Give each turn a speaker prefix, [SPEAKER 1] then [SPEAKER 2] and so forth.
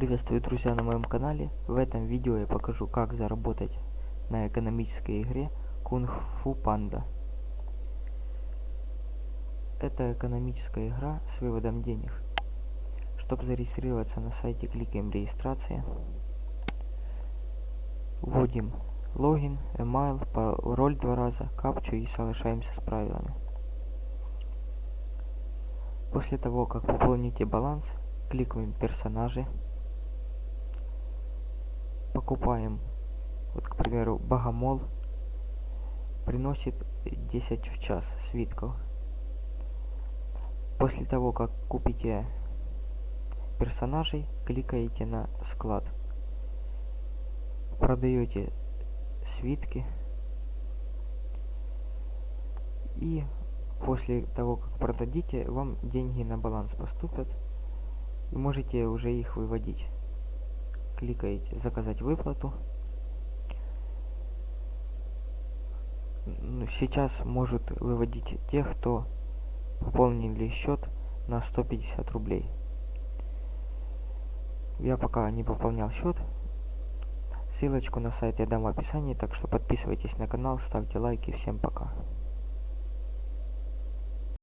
[SPEAKER 1] Приветствую, друзья, на моем канале. В этом видео я покажу, как заработать на экономической игре Kung Fu Panda. Это экономическая игра с выводом денег. Чтобы зарегистрироваться на сайте, кликаем регистрация. Вводим логин, email, пароль два раза, капчу и соглашаемся с правилами. После того, как пополните баланс, кликаем персонажи покупаем. Вот к примеру богомол приносит 10 в час свитков после того как купите персонажей кликаете на склад. Продаете свитки. И после того как продадите вам деньги на баланс поступят и можете уже их выводить кликаете заказать выплату сейчас может выводить тех кто пополнили счет на 150 рублей. Я пока не пополнял счет. Ссылочку на сайт я дам в описании так что подписывайтесь на канал ставьте лайки. Всем пока